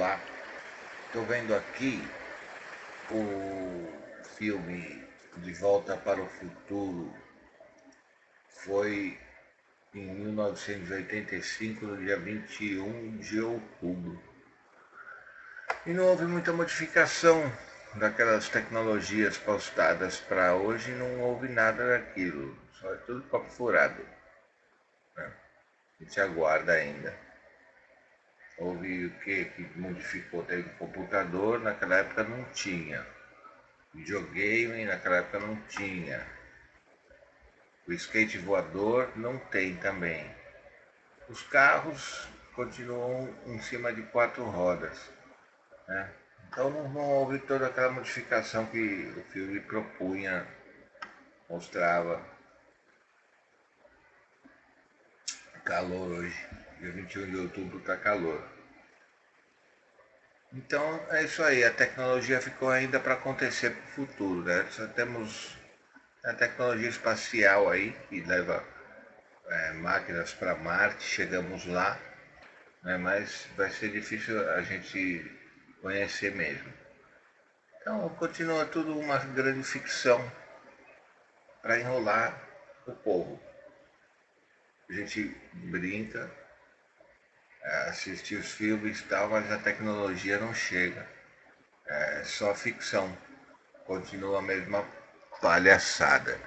Olá, estou vendo aqui o filme De Volta para o Futuro. Foi em 1985, no dia 21 de outubro. E não houve muita modificação daquelas tecnologias postadas para hoje, não houve nada daquilo. Só é tudo copo furado. Né? A gente aguarda ainda. Houve o que que modificou? Teve computador, naquela época não tinha. Videogame, naquela época não tinha. O skate voador não tem também. Os carros continuam em cima de quatro rodas. Né? Então não, não houve toda aquela modificação que o filme propunha, mostrava. Calor hoje. Dia 21 de outubro está calor. Então é isso aí, a tecnologia ficou ainda para acontecer para o futuro, né? Só temos a tecnologia espacial aí, que leva é, máquinas para Marte, chegamos lá, né? mas vai ser difícil a gente conhecer mesmo. Então continua tudo uma grande ficção para enrolar o povo. A gente brinca, assistir os filmes e tal, mas a tecnologia não chega. É só ficção. Continua a mesma palhaçada.